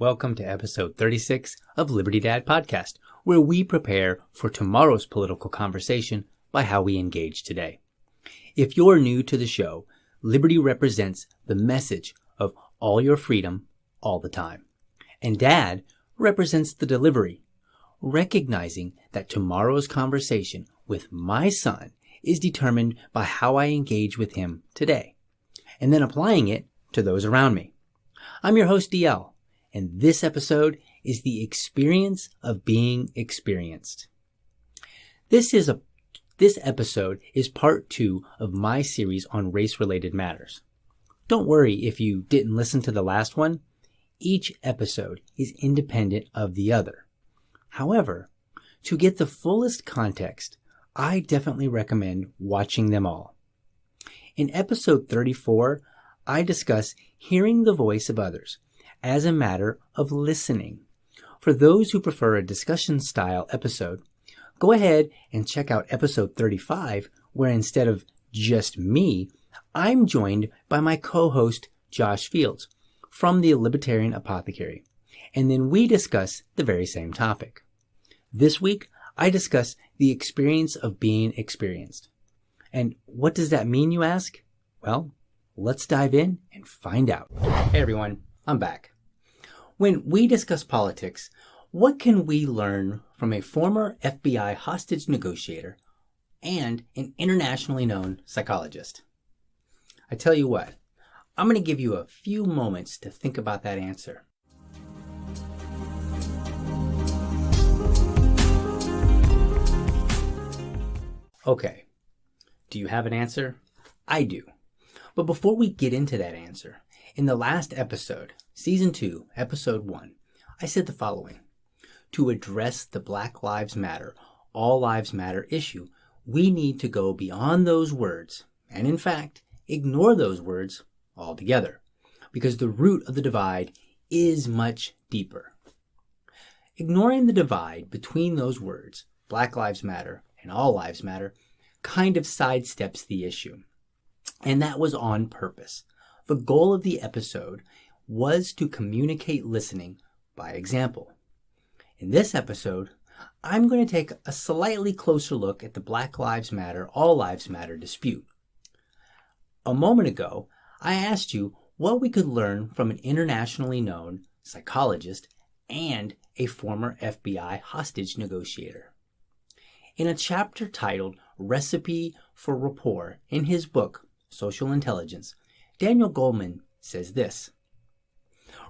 Welcome to episode 36 of Liberty Dad Podcast, where we prepare for tomorrow's political conversation by how we engage today. If you're new to the show, Liberty represents the message of all your freedom all the time. And Dad represents the delivery, recognizing that tomorrow's conversation with my son is determined by how I engage with him today, and then applying it to those around me. I'm your host, DL, and this episode is the experience of being experienced. This is a this episode is part two of my series on race related matters. Don't worry if you didn't listen to the last one. Each episode is independent of the other. However, to get the fullest context, I definitely recommend watching them all. In episode 34, I discuss hearing the voice of others as a matter of listening. For those who prefer a discussion style episode, go ahead and check out episode 35, where instead of just me, I'm joined by my co-host Josh Fields from the Libertarian Apothecary, and then we discuss the very same topic. This week, I discuss the experience of being experienced. And what does that mean, you ask? Well, let's dive in and find out. Hey everyone, I'm back. When we discuss politics, what can we learn from a former FBI hostage negotiator and an internationally known psychologist? I tell you what, I'm going to give you a few moments to think about that answer. Okay, do you have an answer? I do. But before we get into that answer, in the last episode, Season 2, Episode 1, I said the following to address the Black Lives Matter, All Lives Matter issue, we need to go beyond those words, and in fact, ignore those words altogether, because the root of the divide is much deeper. Ignoring the divide between those words, Black Lives Matter and All Lives Matter, kind of sidesteps the issue. And that was on purpose. The goal of the episode was to communicate listening by example. In this episode, I'm going to take a slightly closer look at the Black Lives Matter, All Lives Matter dispute. A moment ago, I asked you what we could learn from an internationally known psychologist and a former FBI hostage negotiator. In a chapter titled Recipe for Rapport in his book, Social Intelligence, Daniel Goleman says this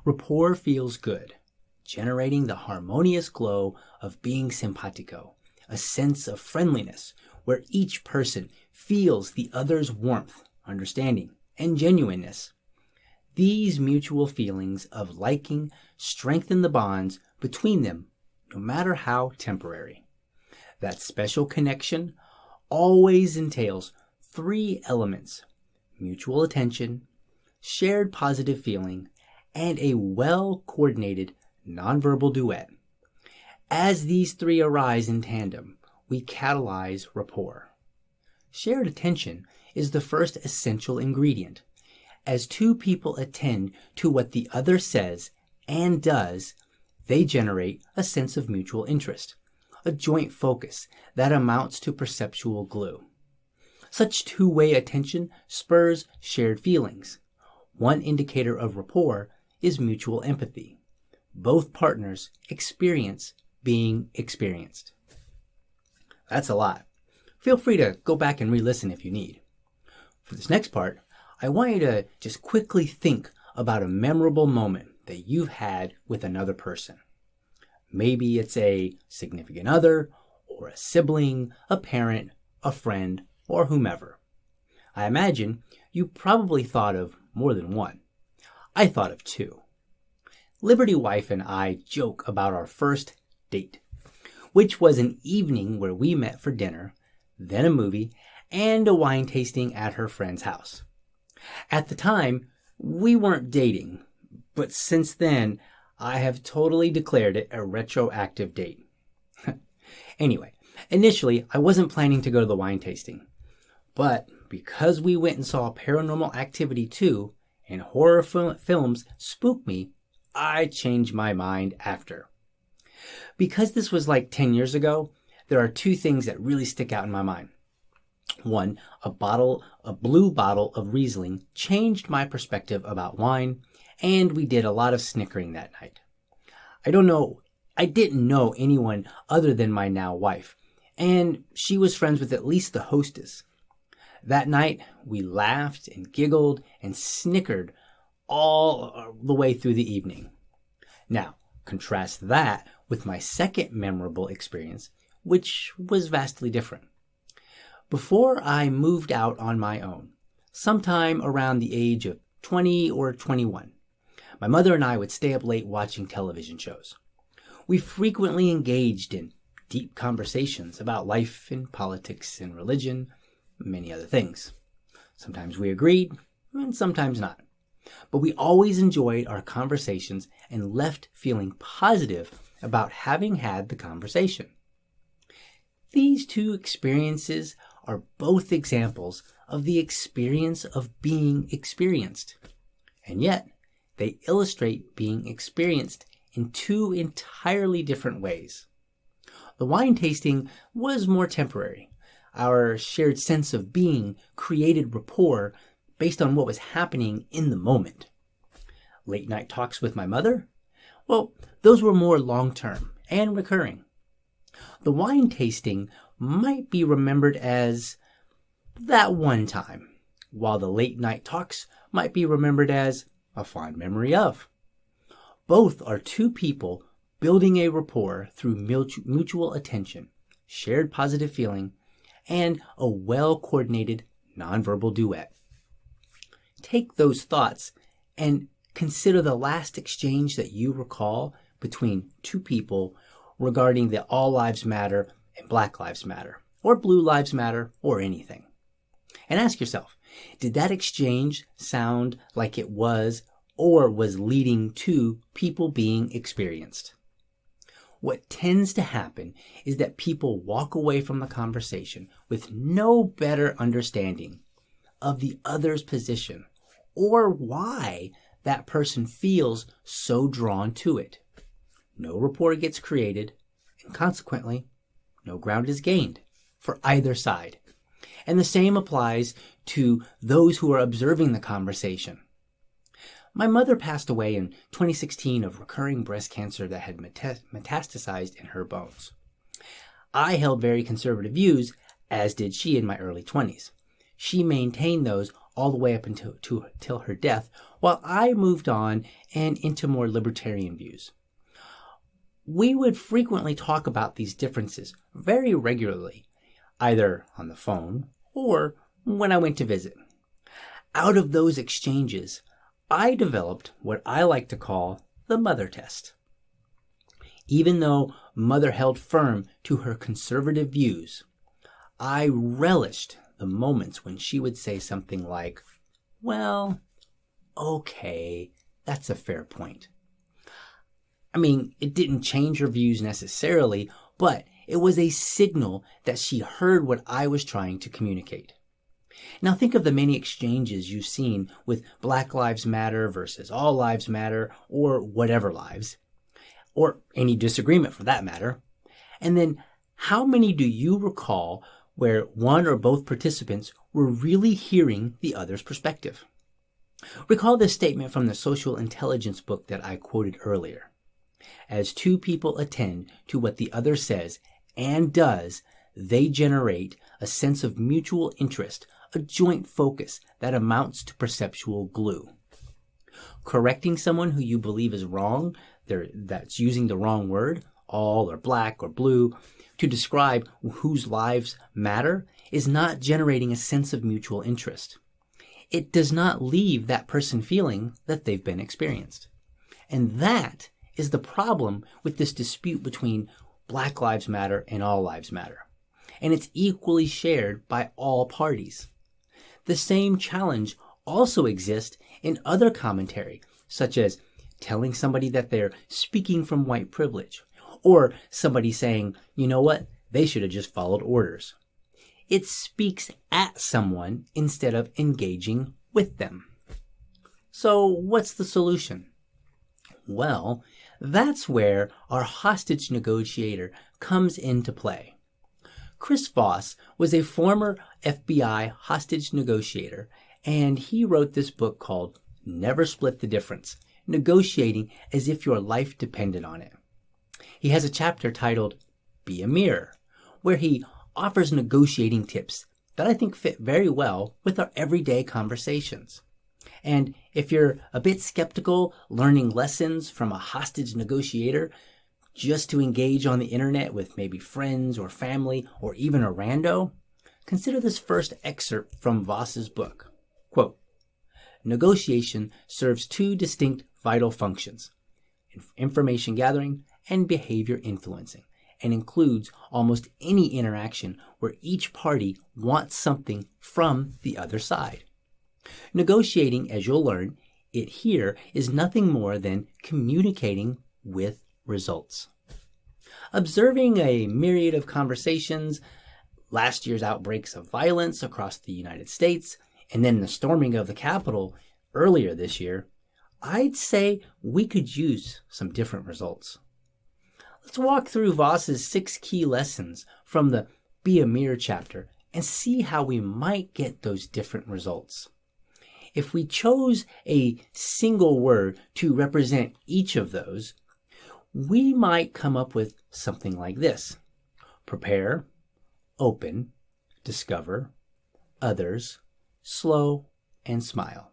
Rapport feels good generating the harmonious glow of being simpatico, a sense of friendliness where each person feels the other's warmth, understanding, and genuineness. These mutual feelings of liking strengthen the bonds between them, no matter how temporary. That special connection always entails three elements mutual attention, shared positive feeling, and a well coordinated nonverbal duet. As these three arise in tandem, we catalyze rapport. Shared attention is the first essential ingredient. As two people attend to what the other says and does, they generate a sense of mutual interest, a joint focus that amounts to perceptual glue. Such two way attention spurs shared feelings. One indicator of rapport is mutual empathy both partners experience being experienced. That's a lot. Feel free to go back and re listen if you need. For this next part, I want you to just quickly think about a memorable moment that you've had with another person. Maybe it's a significant other, or a sibling, a parent, a friend, or whomever. I imagine you probably thought of more than one. I thought of two. Liberty Wife and I joke about our first date, which was an evening where we met for dinner, then a movie, and a wine tasting at her friend's house. At the time, we weren't dating, but since then, I have totally declared it a retroactive date. anyway, initially, I wasn't planning to go to the wine tasting, but because we went and saw Paranormal Activity 2 and horror fil- films spook me I changed my mind after. Because this was like 10 years ago, there are two things that really stick out in my mind. One, a bottle, a blue bottle of Riesling changed my perspective about wine, and we did a lot of snickering that night. I don't know, I didn't know anyone other than my now wife, and she was friends with at least the hostess. That night, we laughed and giggled and snickered all the way through the evening. Now, contrast that with my second memorable experience, which was vastly different. Before I moved out on my own, sometime around the age of 20 or 21, my mother and I would stay up late watching television shows. We frequently engaged in deep conversations about life and politics and religion, many other things. Sometimes we agreed, and sometimes not. But we always enjoyed our conversations and left feeling positive about having had the conversation. These two experiences are both examples of the experience of being experienced. And yet, they illustrate being experienced in two entirely different ways. The wine tasting was more temporary. Our shared sense of being created rapport based on what was happening in the moment. Late night talks with my mother? Well, those were more long term and recurring. The wine tasting might be remembered as that one time, while the late night talks might be remembered as a fond memory of. Both are two people building a rapport through mutual attention, shared positive feeling, and a well coordinated nonverbal duet. Take those thoughts and consider the last exchange that you recall between two people regarding the All Lives Matter and Black Lives Matter, or Blue Lives Matter, or anything. And ask yourself did that exchange sound like it was or was leading to people being experienced? What tends to happen is that people walk away from the conversation with no better understanding of the other's position or why that person feels so drawn to it. No rapport gets created, and consequently, no ground is gained for either side. And the same applies to those who are observing the conversation. My mother passed away in 2016 of recurring breast cancer that had metastasized in her bones. I held very conservative views, as did she in my early 20s. She maintained those all the way up until to, till her death, while I moved on and into more libertarian views. We would frequently talk about these differences very regularly, either on the phone or when I went to visit. Out of those exchanges, I developed what I like to call the mother test. Even though mother held firm to her conservative views, I relished the moments when she would say something like, Well, okay, that's a fair point. I mean, it didn't change her views necessarily, but it was a signal that she heard what I was trying to communicate. Now think of the many exchanges you've seen with Black Lives Matter versus All Lives Matter or whatever lives, or any disagreement for that matter. And then how many do you recall where one or both participants were really hearing the other's perspective. Recall this statement from the social intelligence book that I quoted earlier. As two people attend to what the other says and does, they generate a sense of mutual interest, a joint focus that amounts to perceptual glue. Correcting someone who you believe is wrong, that's using the wrong word, all or black or blue, to describe whose lives matter is not generating a sense of mutual interest. It does not leave that person feeling that they've been experienced. And that is the problem with this dispute between Black Lives Matter and All Lives Matter. And it's equally shared by all parties. The same challenge also exists in other commentary, such as telling somebody that they're speaking from white privilege or somebody saying, you know what, they should have just followed orders. It speaks at someone instead of engaging with them. So, what's the solution? Well, that's where our hostage negotiator comes into play. Chris Voss was a former FBI hostage negotiator, and he wrote this book called Never Split the Difference Negotiating as if your life depended on it. He has a chapter titled Be a Mirror, where he offers negotiating tips that I think fit very well with our everyday conversations. And if you're a bit skeptical learning lessons from a hostage negotiator just to engage on the internet with maybe friends or family or even a rando, consider this first excerpt from Voss's book. Quote, Negotiation serves two distinct vital functions information gathering and behavior influencing, and includes almost any interaction where each party wants something from the other side. Negotiating, as you'll learn, it here is nothing more than communicating with results. Observing a myriad of conversations, last year's outbreaks of violence across the United States, and then the storming of the Capitol earlier this year, I'd say we could use some different results. Let's walk through Voss's six key lessons from the Be a Mirror chapter and see how we might get those different results. If we chose a single word to represent each of those, we might come up with something like this prepare, open, discover, others, slow, and smile.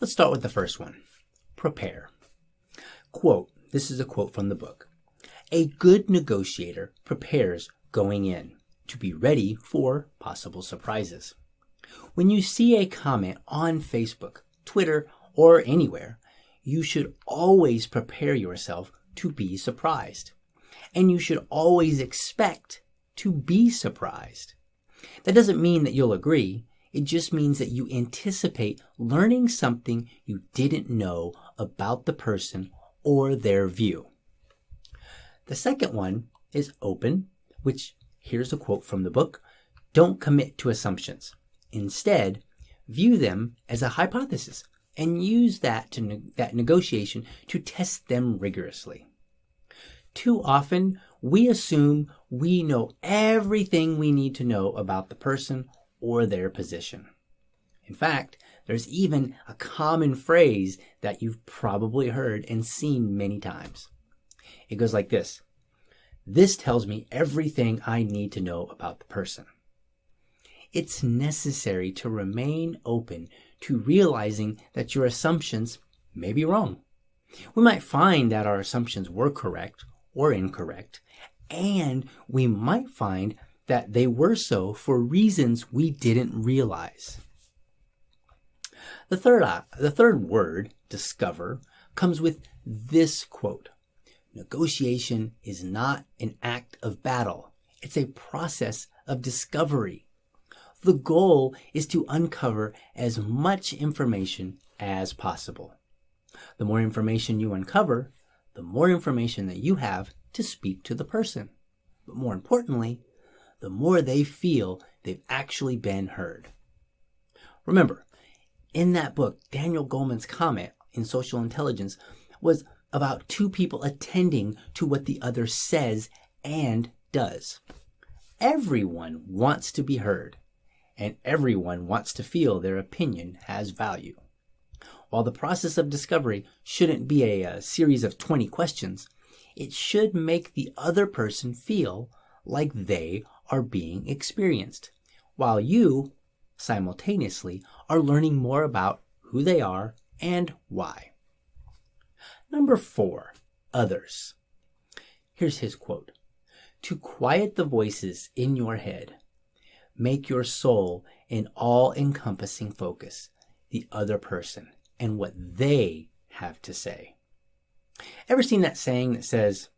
Let's start with the first one prepare. Quote This is a quote from the book. A good negotiator prepares going in to be ready for possible surprises. When you see a comment on Facebook, Twitter, or anywhere, you should always prepare yourself to be surprised. And you should always expect to be surprised. That doesn't mean that you'll agree. It just means that you anticipate learning something you didn't know about the person or their view. The second one is open, which here's a quote from the book don't commit to assumptions. Instead, view them as a hypothesis and use that to ne- that negotiation to test them rigorously. Too often, we assume we know everything we need to know about the person or their position. In fact, there's even a common phrase that you've probably heard and seen many times. It goes like this This tells me everything I need to know about the person. It's necessary to remain open to realizing that your assumptions may be wrong. We might find that our assumptions were correct or incorrect, and we might find that they were so for reasons we didn't realize. The third, uh, the third word, discover, comes with this quote Negotiation is not an act of battle, it's a process of discovery. The goal is to uncover as much information as possible. The more information you uncover, the more information that you have to speak to the person. But more importantly, the more they feel they've actually been heard. Remember, in that book, Daniel Goleman's comment in Social Intelligence was about two people attending to what the other says and does. Everyone wants to be heard, and everyone wants to feel their opinion has value. While the process of discovery shouldn't be a, a series of 20 questions, it should make the other person feel like they are being experienced, while you simultaneously are learning more about who they are and why. Number four, others. Here's his quote To quiet the voices in your head, make your sole an all encompassing focus, the other person, and what they have to say. Ever seen that saying that says,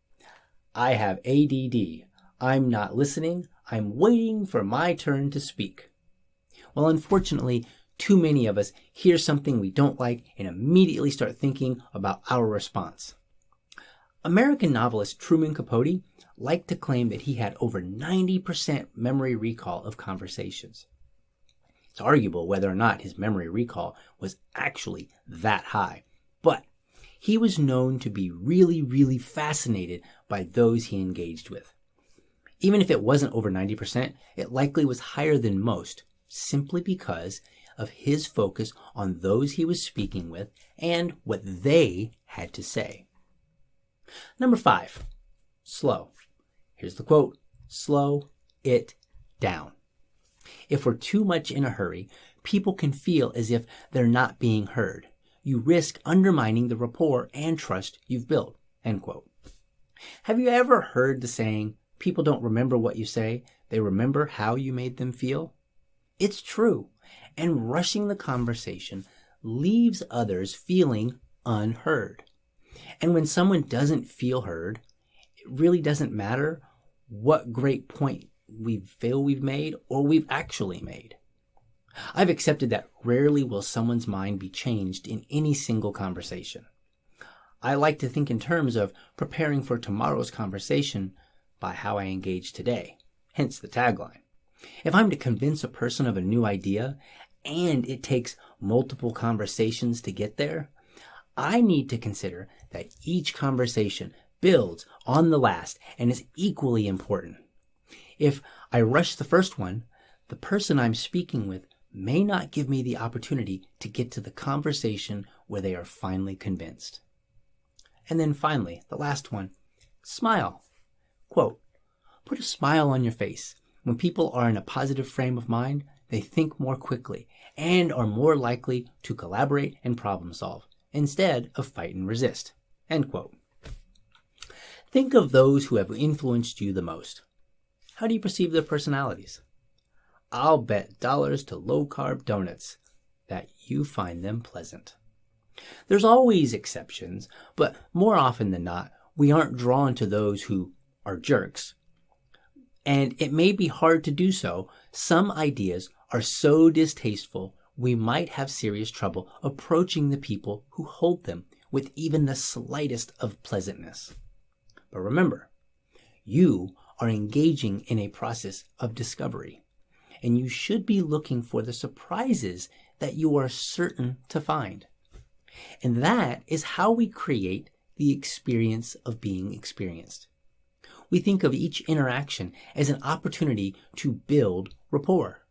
I have ADD, I'm not listening, I'm waiting for my turn to speak. Well, unfortunately, too many of us hear something we don't like and immediately start thinking about our response. American novelist Truman Capote liked to claim that he had over 90% memory recall of conversations. It's arguable whether or not his memory recall was actually that high, but he was known to be really, really fascinated by those he engaged with. Even if it wasn't over 90%, it likely was higher than most, simply because of his focus on those he was speaking with and what they had to say. Number five, slow. Here's the quote slow it down. If we're too much in a hurry, people can feel as if they're not being heard. You risk undermining the rapport and trust you've built. End quote. Have you ever heard the saying, people don't remember what you say, they remember how you made them feel? It's true. And rushing the conversation leaves others feeling unheard. And when someone doesn't feel heard, it really doesn't matter what great point we feel we've made or we've actually made. I've accepted that rarely will someone's mind be changed in any single conversation. I like to think in terms of preparing for tomorrow's conversation by how I engage today, hence the tagline. If I'm to convince a person of a new idea and it takes multiple conversations to get there, I need to consider that each conversation builds on the last and is equally important. If I rush the first one, the person I'm speaking with may not give me the opportunity to get to the conversation where they are finally convinced. And then finally, the last one smile. Quote, put a smile on your face. When people are in a positive frame of mind, they think more quickly and are more likely to collaborate and problem solve instead of fight and resist. End quote. Think of those who have influenced you the most. How do you perceive their personalities? I'll bet dollars to low carb donuts that you find them pleasant. There's always exceptions, but more often than not, we aren't drawn to those who are jerks. And it may be hard to do so. Some ideas are so distasteful, we might have serious trouble approaching the people who hold them with even the slightest of pleasantness. But remember, you are engaging in a process of discovery, and you should be looking for the surprises that you are certain to find. And that is how we create the experience of being experienced. We think of each interaction as an opportunity to build rapport.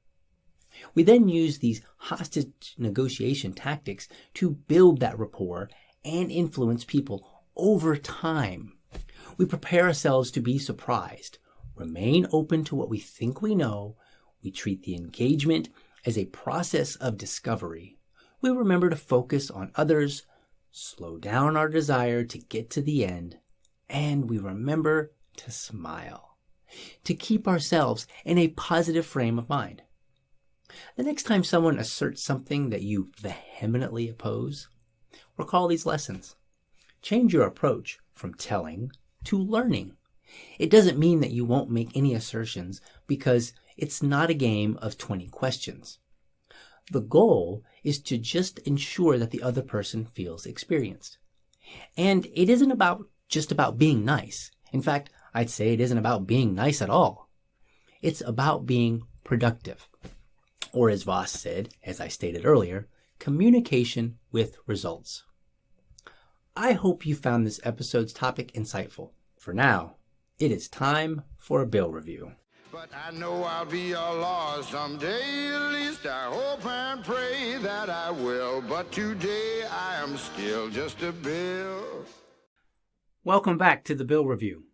We then use these hostage negotiation tactics to build that rapport and influence people over time. We prepare ourselves to be surprised, remain open to what we think we know, we treat the engagement as a process of discovery, we remember to focus on others, slow down our desire to get to the end, and we remember to smile, to keep ourselves in a positive frame of mind. The next time someone asserts something that you vehemently oppose, recall these lessons. Change your approach from telling to learning. It doesn't mean that you won't make any assertions because it's not a game of 20 questions. The goal is to just ensure that the other person feels experienced. And it isn't about just about being nice. In fact, I'd say it isn't about being nice at all. It's about being productive. Or as Voss said, as I stated earlier, communication with results. I hope you found this episode's topic insightful. For now, it is time for a bill review. But I know I'll be a law someday, at least I hope and pray that I will. But today I am still just a bill. Welcome back to the Bill Review.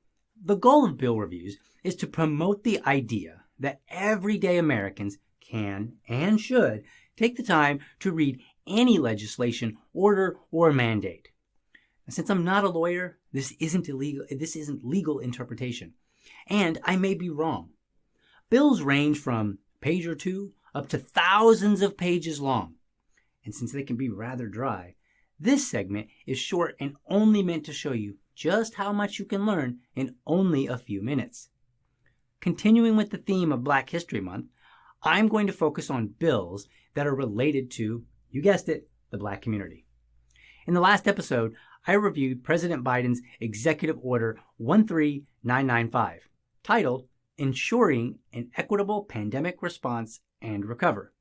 The goal of Bill Reviews is to promote the idea that everyday Americans can and should take the time to read any legislation, order, or mandate. since I'm not a lawyer, this isn't illegal, this isn't legal interpretation. And I may be wrong. Bills range from page or two up to thousands of pages long. And since they can be rather dry, this segment is short and only meant to show you just how much you can learn in only a few minutes. Continuing with the theme of Black History Month, I'm going to focus on bills that are related to, you guessed it, the black community. In the last episode, I reviewed President Biden's Executive Order 13995, titled Ensuring an Equitable Pandemic Response and Recover.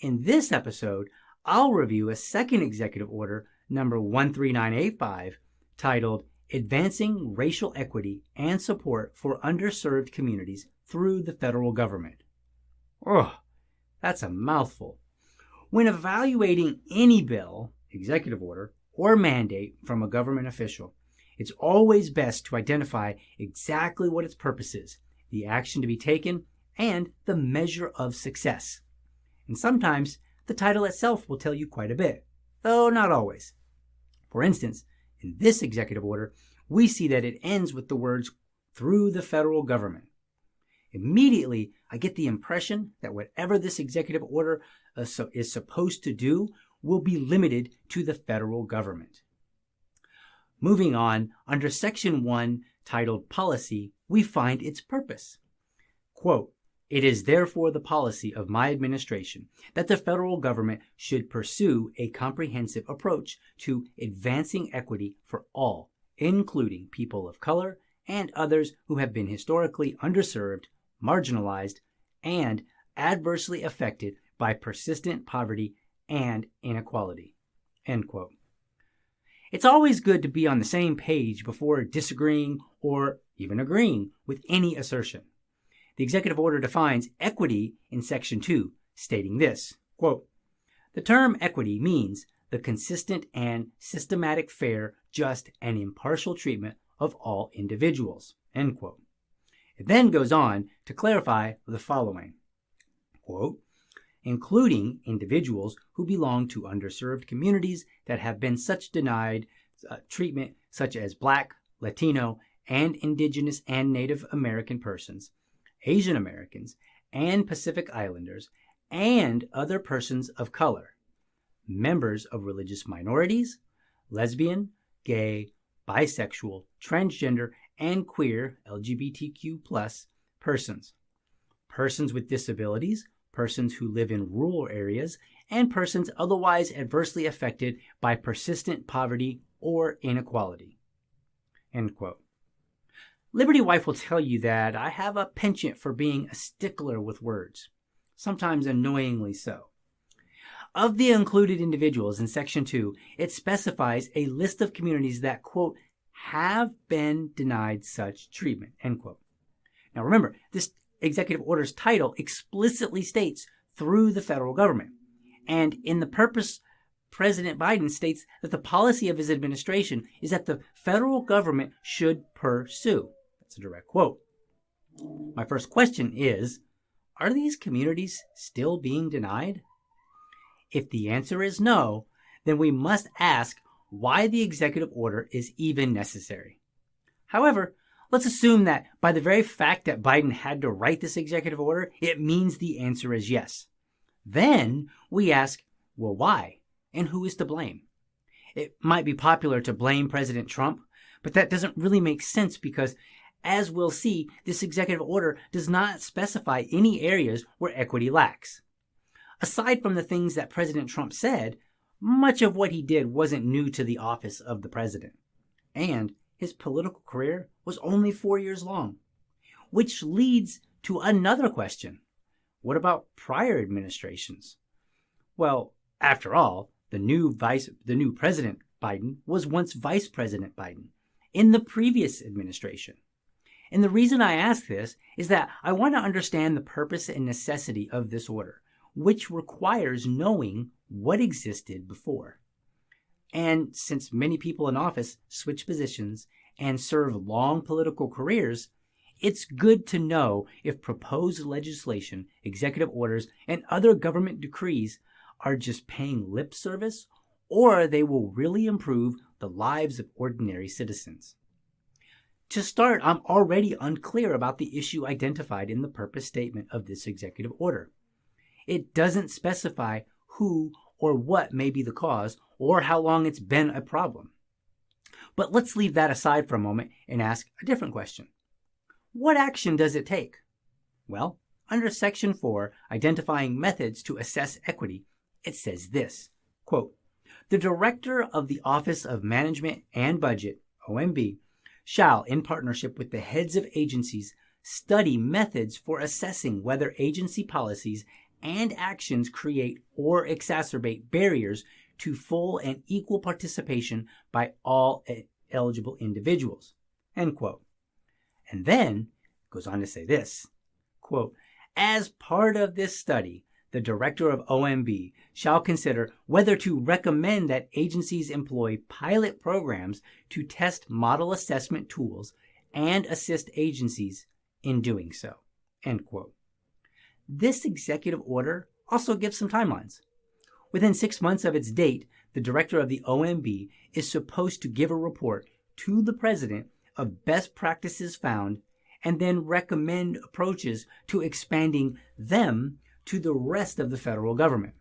In this episode, I'll review a second executive order, number 13985, titled Advancing Racial Equity and Support for Underserved Communities Through the Federal Government. Ugh, that's a mouthful. When evaluating any bill, executive order, or mandate from a government official, it's always best to identify exactly what its purpose is, the action to be taken, and the measure of success. And sometimes the title itself will tell you quite a bit, though not always. For instance, in this executive order, we see that it ends with the words through the federal government. Immediately, I get the impression that whatever this executive order uh, is supposed to do will be limited to the federal government. Moving on, under Section 1, titled Policy, we find its purpose. Quote, it is therefore the policy of my administration that the federal government should pursue a comprehensive approach to advancing equity for all, including people of color and others who have been historically underserved, marginalized, and adversely affected by persistent poverty and inequality. It's always good to be on the same page before disagreeing or even agreeing with any assertion. The executive order defines equity in Section 2, stating this quote, The term equity means the consistent and systematic, fair, just, and impartial treatment of all individuals. End quote. It then goes on to clarify the following quote, including individuals who belong to underserved communities that have been such denied uh, treatment, such as Black, Latino, and Indigenous and Native American persons, Asian Americans, and Pacific Islanders, and other persons of color, members of religious minorities, lesbian, gay, bisexual, transgender, and queer LGBTQ persons, persons with disabilities, persons who live in rural areas, and persons otherwise adversely affected by persistent poverty or inequality. Liberty Wife will tell you that I have a penchant for being a stickler with words, sometimes annoyingly so. Of the included individuals in Section 2, it specifies a list of communities that, quote, have been denied such treatment, end quote. Now remember, this executive order's title explicitly states through the federal government. And in the purpose, President Biden states that the policy of his administration is that the federal government should pursue. That's a direct quote. My first question is Are these communities still being denied? If the answer is no, then we must ask why the executive order is even necessary. However, Let's assume that by the very fact that Biden had to write this executive order, it means the answer is yes. Then we ask, well, why? And who is to blame? It might be popular to blame President Trump, but that doesn't really make sense because, as we'll see, this executive order does not specify any areas where equity lacks. Aside from the things that President Trump said, much of what he did wasn't new to the office of the president. And his political career was only four years long. Which leads to another question. What about prior administrations? Well, after all, the new vice the new president Biden was once Vice President Biden in the previous administration. And the reason I ask this is that I want to understand the purpose and necessity of this order, which requires knowing what existed before. And since many people in office switch positions and serve long political careers, it's good to know if proposed legislation, executive orders, and other government decrees are just paying lip service or they will really improve the lives of ordinary citizens. To start, I'm already unclear about the issue identified in the purpose statement of this executive order. It doesn't specify who or what may be the cause or how long it's been a problem. But let's leave that aside for a moment and ask a different question. What action does it take? Well, under Section 4, identifying methods to assess equity, it says this quote, The Director of the Office of Management and Budget, OMB, shall, in partnership with the heads of agencies, study methods for assessing whether agency policies and actions create or exacerbate barriers to full and equal participation by all eligible individuals. End quote. And then goes on to say this quote, as part of this study, the director of OMB shall consider whether to recommend that agencies employ pilot programs to test model assessment tools and assist agencies in doing so. End quote. This executive order also gives some timelines. Within six months of its date, the director of the OMB is supposed to give a report to the president of best practices found and then recommend approaches to expanding them to the rest of the federal government.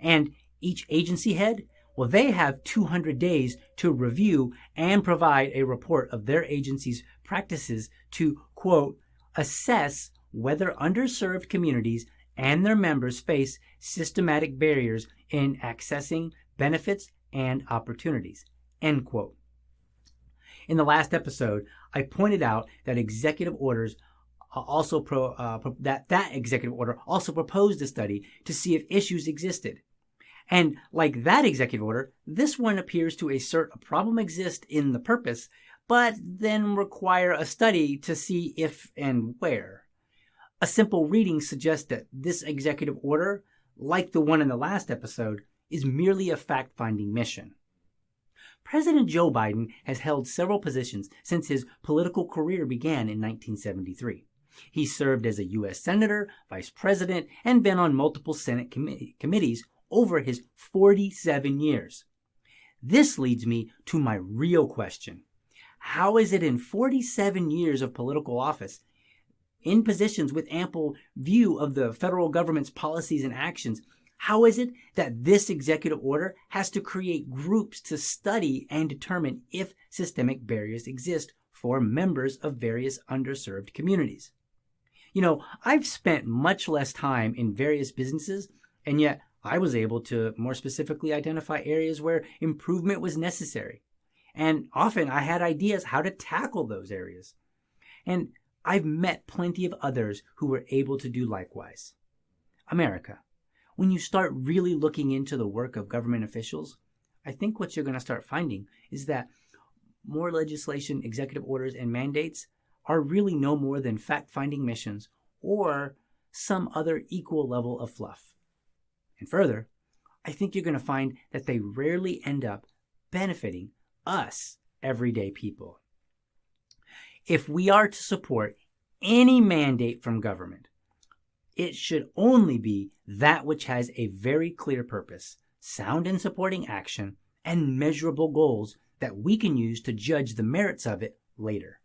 And each agency head, well, they have 200 days to review and provide a report of their agency's practices to, quote, assess whether underserved communities and their members face systematic barriers in accessing benefits and opportunities, end quote. In the last episode, I pointed out that executive orders also pro, uh, that that executive order also proposed a study to see if issues existed. And like that executive order, this one appears to assert a problem exists in the purpose, but then require a study to see if and where. A simple reading suggests that this executive order, like the one in the last episode, is merely a fact finding mission. President Joe Biden has held several positions since his political career began in 1973. He served as a U.S. Senator, Vice President, and been on multiple Senate com- committees over his 47 years. This leads me to my real question. How is it in 47 years of political office, in positions with ample view of the federal government's policies and actions, how is it that this executive order has to create groups to study and determine if systemic barriers exist for members of various underserved communities? You know, I've spent much less time in various businesses, and yet I was able to more specifically identify areas where improvement was necessary. And often I had ideas how to tackle those areas. And I've met plenty of others who were able to do likewise. America, when you start really looking into the work of government officials, I think what you're going to start finding is that more legislation, executive orders, and mandates are really no more than fact finding missions or some other equal level of fluff. And further, I think you're going to find that they rarely end up benefiting us, everyday people. If we are to support any mandate from government, it should only be that which has a very clear purpose, sound and supporting action, and measurable goals that we can use to judge the merits of it later.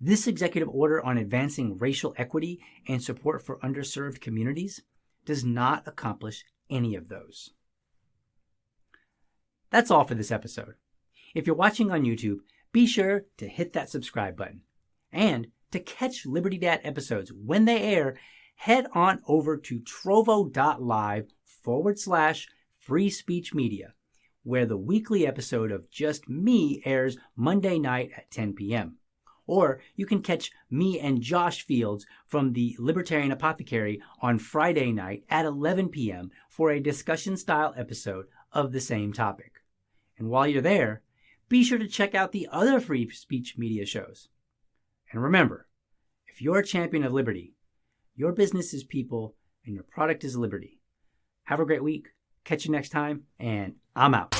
This executive order on advancing racial equity and support for underserved communities does not accomplish any of those. That's all for this episode. If you're watching on YouTube, be sure to hit that subscribe button. And to catch Liberty Dad episodes when they air, head on over to trovo.live forward slash free speech media, where the weekly episode of Just Me airs Monday night at 10 p.m. Or you can catch me and Josh Fields from the Libertarian Apothecary on Friday night at 11 p.m. for a discussion style episode of the same topic. And while you're there, be sure to check out the other free speech media shows. And remember, if you're a champion of liberty, your business is people and your product is liberty. Have a great week. Catch you next time, and I'm out.